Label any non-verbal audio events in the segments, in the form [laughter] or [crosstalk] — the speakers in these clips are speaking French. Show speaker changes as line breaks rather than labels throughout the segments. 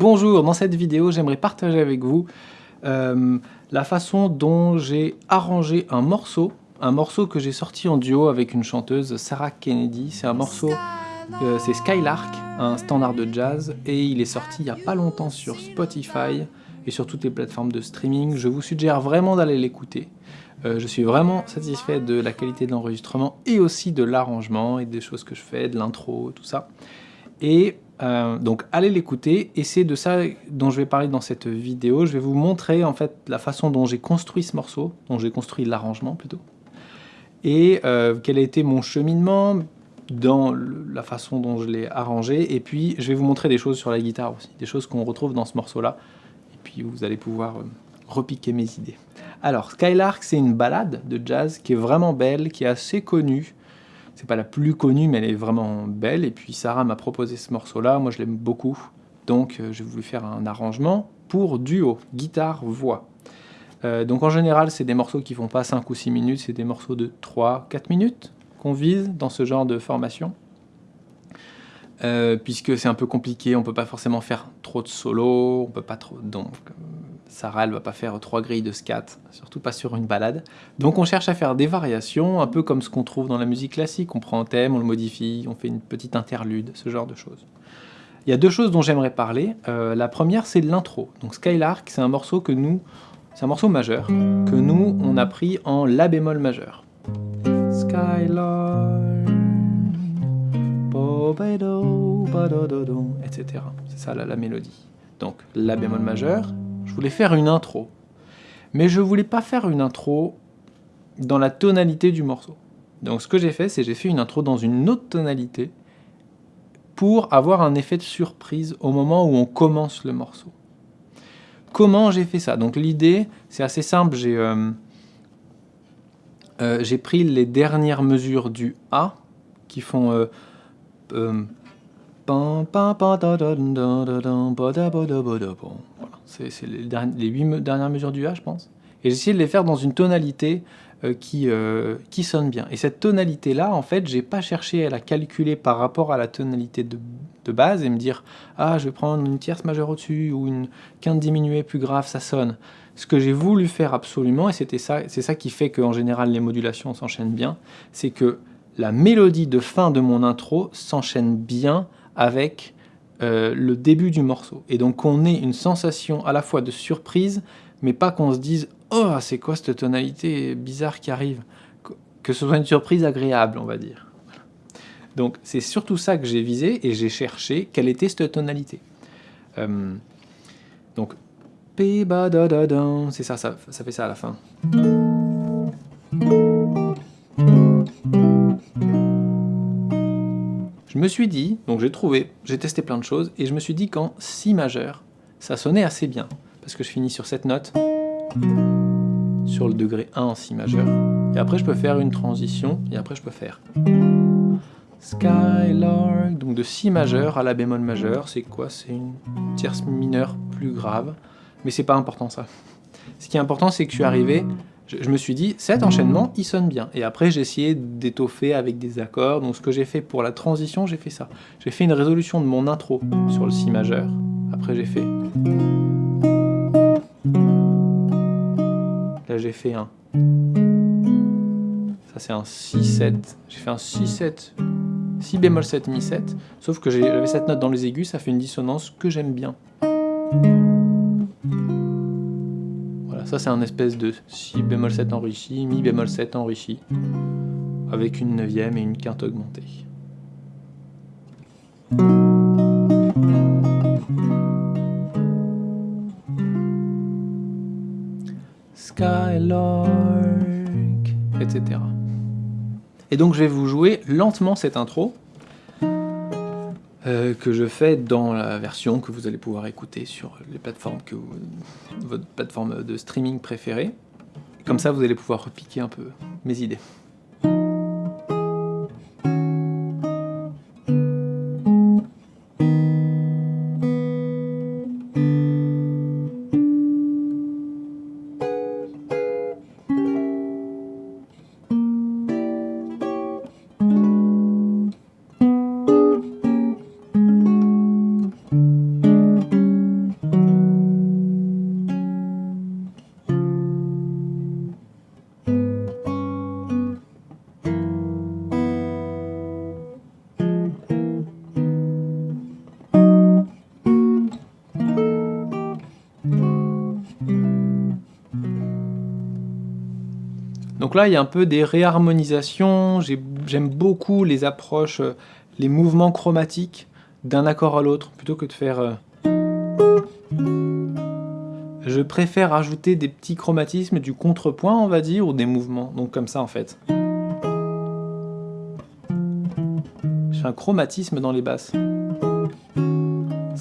Bonjour, dans cette vidéo, j'aimerais partager avec vous euh, la façon dont j'ai arrangé un morceau, un morceau que j'ai sorti en duo avec une chanteuse, Sarah Kennedy. C'est un morceau, euh, c'est Skylark, un standard de jazz, et il est sorti il n'y a pas longtemps sur Spotify et sur toutes les plateformes de streaming. Je vous suggère vraiment d'aller l'écouter. Euh, je suis vraiment satisfait de la qualité de l'enregistrement et aussi de l'arrangement et des choses que je fais, de l'intro, tout ça. Euh, donc allez l'écouter et c'est de ça dont je vais parler dans cette vidéo. Je vais vous montrer en fait la façon dont j'ai construit ce morceau, dont j'ai construit l'arrangement plutôt, et euh, quel a été mon cheminement dans la façon dont je l'ai arrangé. Et puis je vais vous montrer des choses sur la guitare aussi, des choses qu'on retrouve dans ce morceau-là. Et puis vous allez pouvoir euh, repiquer mes idées. Alors Skylark, c'est une balade de jazz qui est vraiment belle, qui est assez connue c'est pas la plus connue, mais elle est vraiment belle. Et puis Sarah m'a proposé ce morceau-là, moi je l'aime beaucoup. Donc euh, j'ai voulu faire un arrangement pour duo, guitare-voix. Euh, donc en général, c'est des morceaux qui font pas 5 ou 6 minutes, c'est des morceaux de 3-4 minutes qu'on vise dans ce genre de formation. Euh, puisque c'est un peu compliqué, on peut pas forcément faire trop de solo, on peut pas trop... Donc Sarah, elle va pas faire trois grilles de scat, surtout pas sur une balade. Donc on cherche à faire des variations, un peu comme ce qu'on trouve dans la musique classique. On prend un thème, on le modifie, on fait une petite interlude, ce genre de choses. Il y a deux choses dont j'aimerais parler. Euh, la première, c'est l'intro. Donc Skylark, c'est un morceau que nous, c'est un morceau majeur que nous on a pris en la bémol majeur. Skylark, etc. C'est ça la mélodie. Donc la bémol majeur, je voulais faire une intro. Mais je voulais pas faire une intro dans la tonalité du morceau. Donc ce que j'ai fait, c'est j'ai fait une intro dans une autre tonalité pour avoir un effet de surprise au moment où on commence le morceau. Comment j'ai fait ça? Donc l'idée, c'est assez simple, j'ai euh, euh, pris les dernières mesures du A qui font c'est les, huit dernières mesures du A, je pense. Et j'ai essayé de les faire dans une tonalité euh, qui, euh, qui sonne bien. Et cette tonalité-là, en fait, j'ai pas cherché à la calculer par rapport à la tonalité de, de, base et me dire « Ah, je vais prendre une tierce majeure au-dessus ou une quinte diminuée plus grave, ça sonne. » Ce que j'ai voulu faire absolument, et c'était ça, c'est ça qui fait qu'en général les modulations s'enchaînent bien, c'est que la mélodie de fin de mon intro s'enchaîne bien avec euh, le début du morceau. Et donc on ait une sensation à la fois de surprise, mais pas qu'on se dise « Oh, c'est quoi cette tonalité bizarre qui arrive ?» Que ce soit une surprise agréable, on va dire. Donc c'est surtout ça que j'ai visé, et j'ai cherché quelle était cette tonalité. Euh, donc, c'est ça, ça, ça fait ça à la fin. Je me suis dit, donc j'ai trouvé, j'ai testé plein de choses, et je me suis dit qu'en Si majeur, ça sonnait assez bien, parce que je finis sur cette note, sur le degré 1 en Si majeur, et après je peux faire une transition, et après je peux faire Skylark, donc de Si majeur à La bémol majeur, c'est quoi? C'est une tierce mineure plus grave, mais c'est pas important ça. Ce qui est important, c'est que je suis arrivé je, me suis dit, cet enchaînement, il sonne bien. Et après, j'ai essayé d'étoffer avec des accords. Donc ce que j'ai fait pour la transition, j'ai fait ça. J'ai fait une résolution de mon intro sur le Si majeur. Après, j'ai fait... Là, j'ai fait un... Ça, c'est un Si-7. J'ai fait un Si-7... Si bémol 7, Mi 7. Sauf que j'avais cette note dans les aigus, ça fait une dissonance que j'aime bien. Ça, c'est un espèce de Si bémol 7 enrichi, Mi bémol 7 enrichi, avec une neuvième et une quinte augmentée. Skylark, etc. Et donc je vais vous jouer lentement cette intro, euh, que je fais dans la version que vous allez pouvoir écouter sur les plateformes que votre plateforme de streaming préférée. Comme ça, vous allez pouvoir repiquer un peu mes idées. Donc là, il y a un peu des réharmonisations. J'aime beaucoup les approches, euh, les mouvements chromatiques d'un accord à l'autre, plutôt que de faire... Euh, je préfère ajouter des petits chromatismes, du contrepoint, on va dire, ou des mouvements. Donc comme ça, en fait. Je fais un chromatisme dans les basses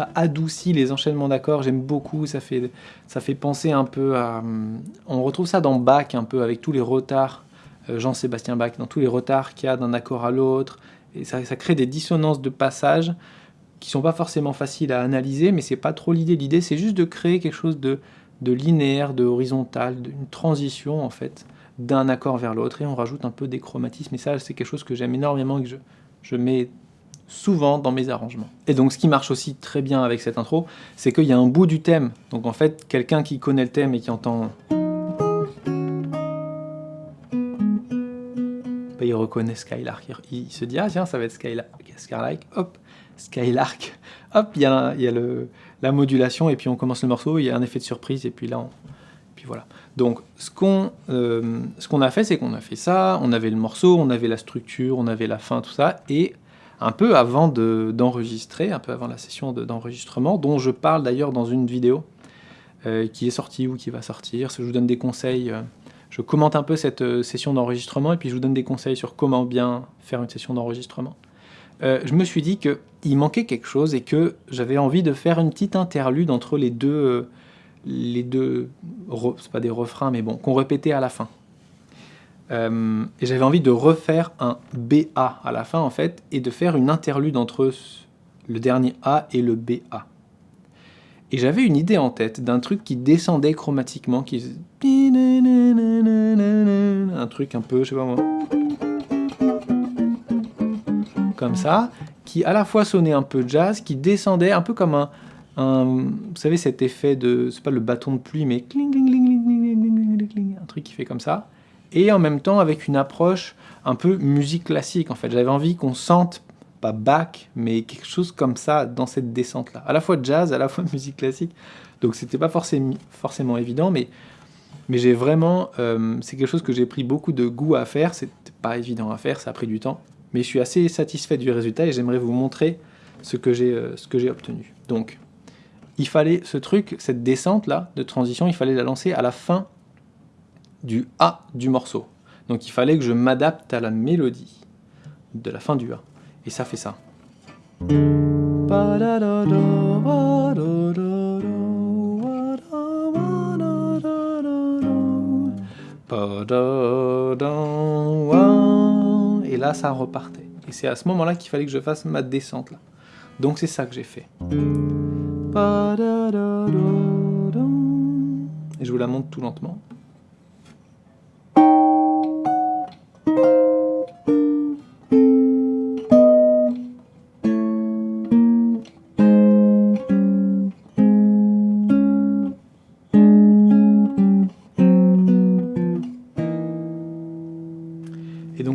ça adoucit les enchaînements d'accords, j'aime beaucoup, ça fait, ça fait penser un peu à... Hum, on retrouve ça dans Bach un peu, avec tous les retards, euh, Jean-Sébastien Bach, dans tous les retards qu'il y a d'un accord à l'autre, et ça, crée des dissonances de passage qui sont pas forcément faciles à analyser, mais c'est pas trop l'idée. L'idée, c'est juste de créer quelque chose de, linéaire, de horizontal, une transition, en fait, d'un accord vers l'autre, et on rajoute un peu des chromatismes, et ça, c'est quelque chose que j'aime énormément et que je, je mets souvent dans mes arrangements. Et donc ce qui marche aussi très bien avec cette intro, c'est qu'il y a un bout du thème. Donc en fait, quelqu'un qui connaît le thème et qui entend... Bah, il reconnaît Skylark. Il se dit, ah tiens, ça va être Skylark. Skylark, hop, Skylark. Hop, il y a, il y a le, la modulation et puis on commence le morceau, il y a un effet de surprise et puis là, on, puis voilà. Donc ce qu'on euh, ce qu'on a fait, c'est qu'on a fait ça, on avait le morceau, on avait la structure, on avait la fin, tout ça, et un peu avant d'enregistrer, un peu avant la session d'enregistrement, dont je parle d'ailleurs dans une vidéo euh, qui est sortie ou qui va sortir. Je vous donne des conseils, euh, je commente un peu cette euh, session d'enregistrement et puis je vous donne des conseils sur comment bien faire une session d'enregistrement. je me suis dit qu'il manquait quelque chose et que j'avais envie de faire une petite interlude entre les deux, les deux, c'est pas des refrains, mais bon, qu'on répétait à la fin. Euh, et j'avais envie de refaire un BA à la fin, en fait, et de faire une interlude entre le dernier A et le BA. Et j'avais une idée en tête d'un truc qui descendait chromatiquement, qui un truc un peu, je sais pas moi, comme ça, qui à la fois sonnait un peu jazz, qui descendait un peu comme un, un vous savez cet effet de, c'est pas le bâton de pluie, mais un truc qui fait comme ça et en même temps avec une approche un peu musique classique en fait. J'avais envie qu'on sente, pas Bach, mais quelque chose comme ça dans cette descente-là. À la fois jazz, à la fois [laughs] musique classique. Donc c'était pas forcément, évident, mais, mais j'ai vraiment... Euh, c'est quelque chose que j'ai pris beaucoup de goût à faire. C'était pas évident à faire, ça a pris du temps. Mais je suis assez satisfait du résultat et j'aimerais vous montrer ce que j'ai euh, j'ai obtenu. Donc, il fallait ce truc, cette descente-là de transition, il fallait la lancer à la fin du A du morceau. Donc il fallait que je m'adapte à la mélodie de la fin du A. Et ça fait ça. Et là, ça repartait. Et c'est à ce moment-là qu'il fallait que je fasse ma descente. là. Donc c'est ça que j'ai fait. Et je vous la montre tout lentement.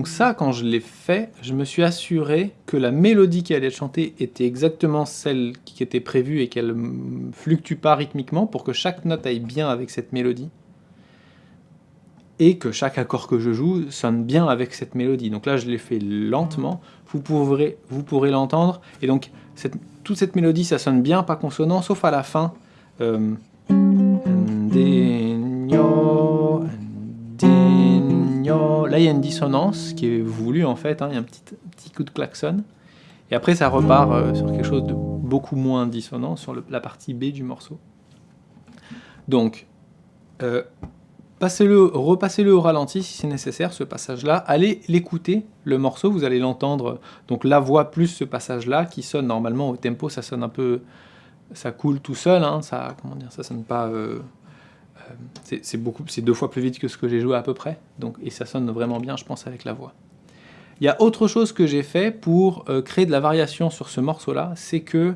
Ça, quand je l'ai fait, je me suis assuré que la mélodie qui allait être chantée était exactement celle qui était prévue et qu'elle fluctue pas rythmiquement pour que chaque note aille bien avec cette mélodie. Et que chaque accord que je joue sonne bien avec cette mélodie. Donc là, je l'ai fait lentement, vous pourrez, vous pourrez l'entendre, et donc cette, toute cette mélodie, ça sonne bien, pas consonant, sauf à la fin. Euh, Là, il y a une dissonance qui est voulue en fait, hein. il y a un petit, coup de klaxon. Et après, ça repart euh, sur quelque chose de beaucoup moins dissonant, sur la partie B du morceau. Donc, euh, passez-le, repassez-le au ralenti si c'est nécessaire, ce passage-là. Allez l'écouter, le morceau, vous allez l'entendre. Donc la voix plus ce passage-là, qui sonne normalement au tempo, ça sonne un peu... Ça coule tout seul, hein, ça, comment dire, ça sonne pas... Euh, c'est beaucoup, c'est deux fois plus vite que ce que j'ai joué à peu près, donc, et ça sonne vraiment bien, je pense, avec la voix. Il y a autre chose que j'ai fait pour euh, créer de la variation sur ce morceau-là, c'est que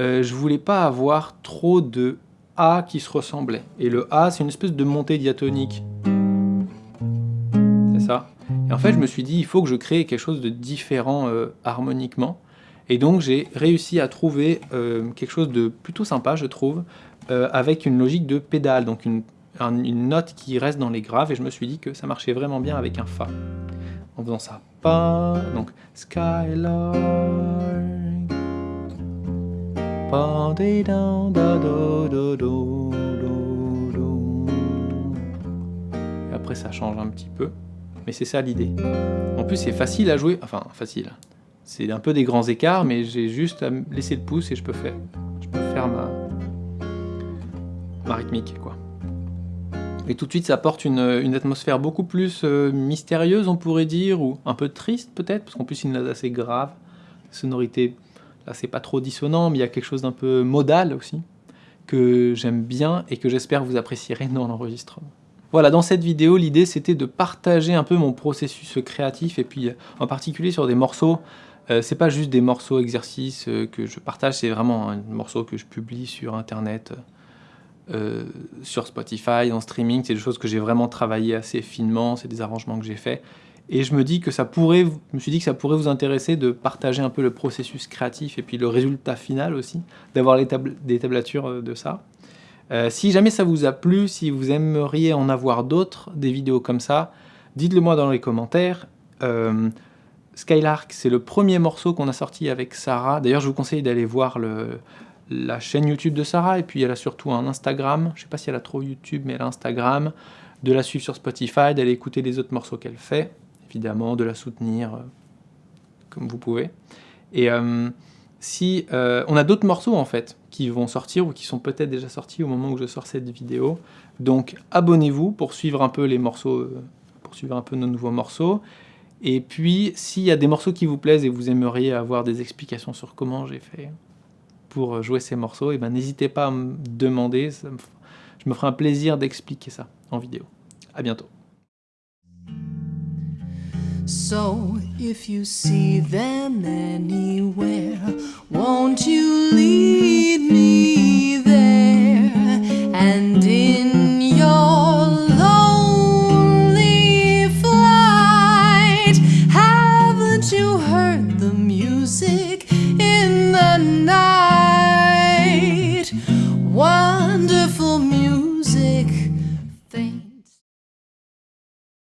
euh, je voulais pas avoir trop de A qui se ressemblaient. Et le A, c'est une espèce de montée diatonique. C'est ça. Et en fait, je me suis dit, il faut que je crée quelque chose de différent harmoniquement. Et donc, j'ai réussi à trouver quelque chose de plutôt sympa, je trouve, euh, avec une logique de pédale, donc une, une note qui reste dans les graves, et je me suis dit que ça marchait vraiment bien avec un Fa. En faisant ça. Pas, donc, Skylark. Et après ça change un petit peu, mais c'est ça l'idée. En plus c'est facile à jouer, enfin facile, c'est un peu des grands écarts, mais j'ai juste à laisser le pouce et je peux faire, je peux faire ma, ma rythmique. Quoi. Et tout de suite, ça apporte une, atmosphère beaucoup plus euh, mystérieuse, on pourrait dire, ou un peu triste peut-être, parce qu'en plus, il note assez grave. Sonorité, là, c'est pas trop dissonant, mais il y a quelque chose d'un peu modal aussi, que j'aime bien et que j'espère vous apprécierez dans l'enregistrement. Voilà, dans cette vidéo, l'idée c'était de partager un peu mon processus créatif, et puis en particulier sur des morceaux euh, c'est pas juste des morceaux exercices euh, que je partage, c'est vraiment un morceau que je publie sur internet, euh, sur Spotify, en streaming. C'est des choses que j'ai vraiment travaillé assez finement, c'est des arrangements que j'ai faits. Et je me dis que ça pourrait, je me suis dit que ça pourrait vous intéresser de partager un peu le processus créatif et puis le résultat final aussi, d'avoir des tablatures de ça. si jamais ça vous a plu, si vous aimeriez en avoir d'autres, des vidéos comme ça, dites-le moi dans les commentaires. Skylark, c'est le premier morceau qu'on a sorti avec Sarah. D'ailleurs, je vous conseille d'aller voir la chaîne YouTube de Sarah, et puis elle a surtout un Instagram. Je ne sais pas si elle a trop YouTube, mais elle a Instagram. De la suivre sur Spotify, d'aller écouter les autres morceaux qu'elle fait. Évidemment, de la soutenir euh, comme vous pouvez. Et euh, si euh, on a d'autres morceaux en fait qui vont sortir ou qui sont peut-être déjà sortis au moment où je sors cette vidéo. Donc abonnez-vous pour suivre un peu les morceaux, pour suivre un peu nos nouveaux morceaux. Et puis, s'il y a des morceaux qui vous plaisent et vous aimeriez avoir des explications sur comment j'ai fait pour jouer ces morceaux, et eh ben n'hésitez pas à me demander, je me ferai un plaisir d'expliquer ça en vidéo. À bientôt.